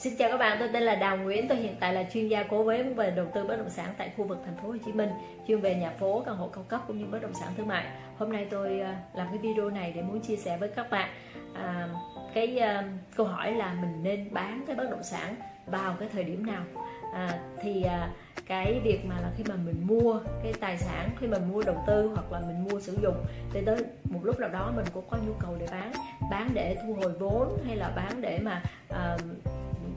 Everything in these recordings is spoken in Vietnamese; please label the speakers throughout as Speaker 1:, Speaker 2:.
Speaker 1: Xin chào các bạn, tôi tên là Đào Nguyễn, tôi hiện tại là chuyên gia cố vấn về đầu tư bất động sản tại khu vực thành phố Hồ Chí Minh, chuyên về nhà phố, căn hộ cao cấp cũng như bất động sản thương mại. Hôm nay tôi ờ, làm cái video này để muốn chia sẻ với các bạn à, cái à, câu hỏi là mình nên bán cái bất động sản vào cái thời điểm nào. À, thì à, cái việc mà là khi mà mình mua cái tài sản khi mà mua đầu tư hoặc là mình mua sử dụng thì tới một lúc nào đó mình cũng có nhu cầu để bán bán để thu hồi vốn hay là bán để mà uh,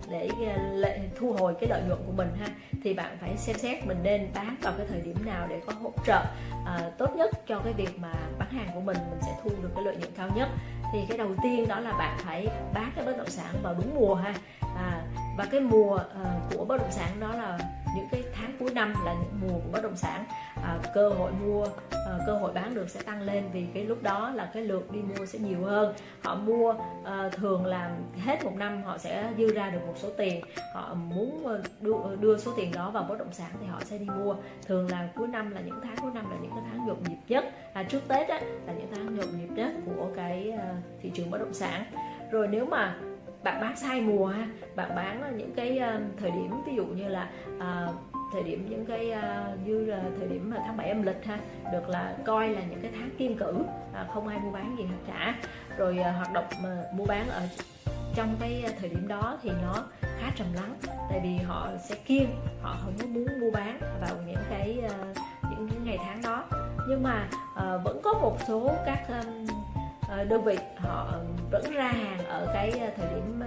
Speaker 1: để ờ, thu hồi cái lợi nhuận của mình ha thì bạn phải xem xét mình nên bán vào cái thời điểm nào để có hỗ trợ uh, tốt nhất cho cái việc mà bán hàng của mình mình sẽ thu được cái lợi nhuận cao nhất. Thì cái đầu tiên đó là bạn phải bán cái bất động sản vào đúng mùa ha. À, và cái mùa uh, của bất động sản đó là những cái tháng cuối năm là những mùa của bất động sản. Uh, cơ hội mua uh, cơ hội bán được sẽ tăng lên vì cái lúc đó là cái lượt đi mua sẽ nhiều hơn. Họ mua uh, thường là hết một năm họ sẽ dư ra được một số tiền. Họ muốn đưa, đưa số tiền đó vào bất động sản thì họ sẽ đi mua. Thường là cuối năm là những tháng cuối năm là những cái tháng nhộn nhịp nhất. À, trước tết á, là những tháng nhộn nhịp nhất của cái thị trường bất động sản. Rồi nếu mà bạn bán sai mùa ha bạn bán những cái ờ, thời điểm ví dụ như là uh, thời điểm những cái uh, như là thời điểm mà tháng 7 âm lịch ha được là coi là những cái tháng kim cử à, không ai mua bán gì hết cả. Rồi uh, hoạt động mà mua bán ở trong cái thời điểm đó thì nó khá trầm lắng tại vì họ sẽ kiêng họ không có muốn mua bán vào những cái uh, những những ngày tháng đó. Nhưng mà uh, vẫn có một số các um, Ờ, đơn vị họ ờ, vẫn ra hàng ở cái ờ, thời điểm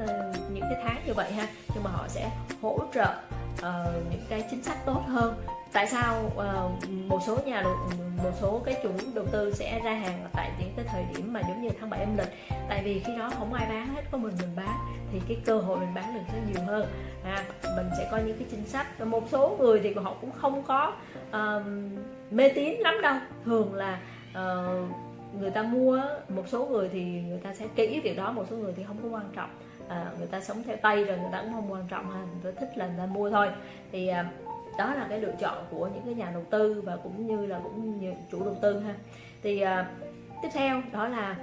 Speaker 1: những cái tháng như vậy ha. Nhưng mà họ sẽ hỗ trợ uh, những cái chính sách tốt hơn. Tại sao uh, một số nhà đầu một số cái chủ đầu tư sẽ ra hàng tại những cái thời điểm mà giống như tháng 7 âm lịch? Tại vì khi đó không ai bán hết có mình mình bán thì cái cơ hội mình bán được sẽ nhiều hơn. À, mình sẽ có những cái chính sách. Một số người thì họ cũng không có uh, mê tín lắm đâu. Thường là uh, người ta mua một số người thì người ta sẽ kỹ việc đó một số người thì không có quan trọng. À, người ta sống theo tay rồi người ta cũng không quan trọng ha người ta thích là người ta mua thôi. Thì à, đó là cái lựa chọn của những cái nhà đầu tư và cũng như là cũng như chủ đầu tư ha. Thì à, tiếp theo đó là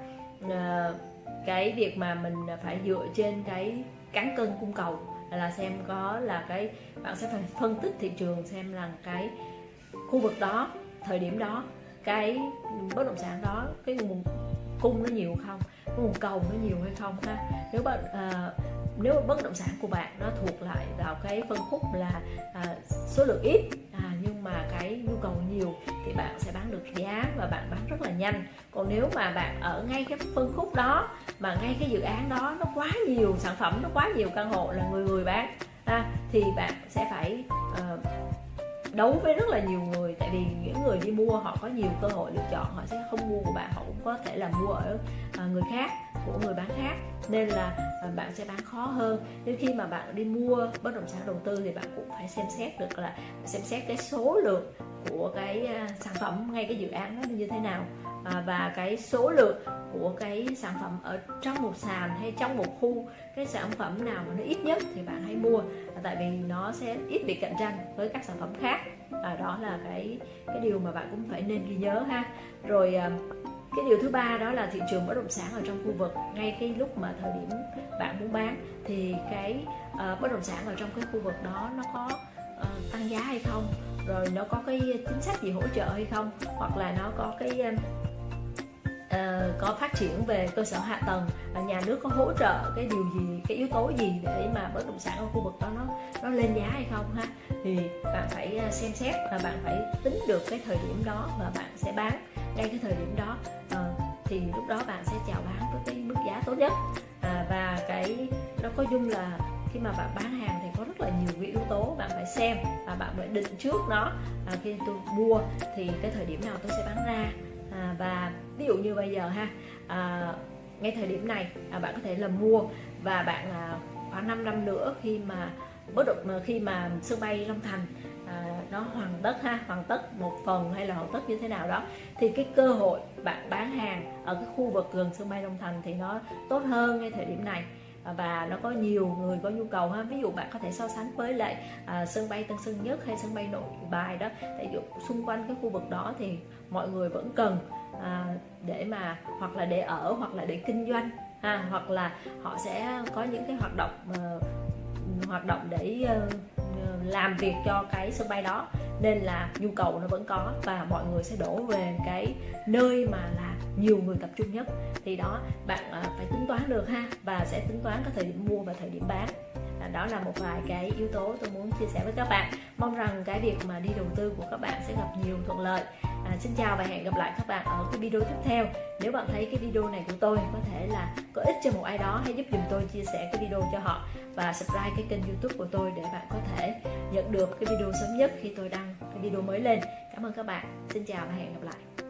Speaker 1: à, cái việc mà mình phải dựa trên cái cán cân cung cầu là xem có là cái bạn sẽ phải phân tích thị trường xem là cái khu vực đó thời điểm đó cái bất động sản đó cái nguồn cung nó nhiều không? Nguồn cầu nó nhiều hay không ha? Nếu bạn uh, nếu bất động sản của bạn nó thuộc lại vào cái phân khúc là uh, số lượng ít à, nhưng mà cái nhu cầu nhiều thì bạn sẽ bán được giá và bạn bán rất là nhanh. Còn nếu mà bạn ở ngay cái phân khúc đó mà ngay cái dự án đó nó quá nhiều sản phẩm nó quá nhiều căn hộ là người người bán à, thì bạn sẽ phải uh, đấu với rất là nhiều người. Tại vì những người đi mua họ có nhiều cơ hội lựa chọn, họ sẽ không mua của bạn, họ cũng có thể là mua ở à, người khác, của người bán khác. Nên là à, bạn sẽ bán khó hơn. Nên khi mà bạn đi mua bất động sản đầu tư thì bạn cũng phải xem xét được là, xem xét cái số lượng của cái à, sản phẩm, ngay cái dự án nó như thế nào. Và cái số lượng của cái sản phẩm ở trong một sàn hay trong một khu cái sản phẩm nào mà nó ít nhất thì bạn hãy mua. Tại vì nó sẽ ít bị cạnh tranh với các sản phẩm khác. Và đó là cái cái điều mà bạn cũng phải nên ghi nhớ ha. Rồi à, cái điều thứ ba đó là thị trường bất động sản ở trong khu vực. Ngay cái lúc mà thời điểm bạn muốn bán thì cái uh, bất động sản ở trong cái khu vực đó nó có uh, tăng giá hay không? Rồi nó có cái chính sách gì hỗ trợ hay không? Hoặc là nó có cái uh, uh, có phát triển về cơ sở hạ tầng uh, nhà nước có hỗ trợ cái điều gì cái yếu tố gì để mà bất động sản ở khu vực đó nó nó lên giá hay không ha? Thì bạn phải ờ, xem xét và bạn phải tính được cái thời điểm đó và bạn sẽ bán ngay cái thời điểm đó. Uh, thì lúc đó bạn sẽ chào bán với cái mức giá tốt nhất. À, và cái nó có dung là khi mà bạn bán hàng thì có rất là nhiều cái yếu tố bạn phải xem và bạn phải định trước nó. À, khi tôi mua thì cái thời điểm nào tôi sẽ bán ra. À, và ví dụ như bây giờ ha à, ngay thời điểm này à, bạn có thể là mua và bạn à, khoảng 5 năm nữa khi mà bất động à, khi mà sân bay Long Thành à, nó hoàn tất ha hoàn tất một phần hay là hoàn tất như thế nào đó thì cái cơ hội bạn bán hàng ở cái khu vực gần sân bay Long Thành thì nó tốt hơn ngay thời điểm này. À, và nó có nhiều người có nhu cầu ha. Ví dụ bạn có thể so sánh với lại à, sân bay Tân Sơn Nhất hay sân bay Nội Bài đó. Tại vì xung quanh cái khu vực đó thì mọi người vẫn cần à, để mà hoặc là để ở hoặc là để kinh doanh ha. Hoặc là họ sẽ có những cái hoạt động uh, hoạt động để uh, làm việc cho cái sân bay đó nên là nhu cầu nó vẫn có và mọi người sẽ đổ về cái nơi mà là nhiều người tập trung nhất. Thì đó bạn à, phải tính toán được ha và sẽ tính toán cái thời điểm mua và thời điểm bán. À, đó là một vài cái yếu tố tôi muốn chia sẻ với các bạn. Mong rằng cái việc mà đi đầu tư của các bạn sẽ gặp nhiều thuận lợi. À, xin chào và hẹn gặp lại các bạn ở cái video tiếp theo. Nếu bạn thấy cái video này của tôi có thể là có ích cho một ai đó hãy giúp dùm tôi chia sẻ cái video cho họ và subscribe cái kênh youtube của tôi để bạn có thể nhận được cái video sớm nhất khi tôi đăng video mới lên. Cảm ơn các bạn. Xin chào và hẹn gặp lại.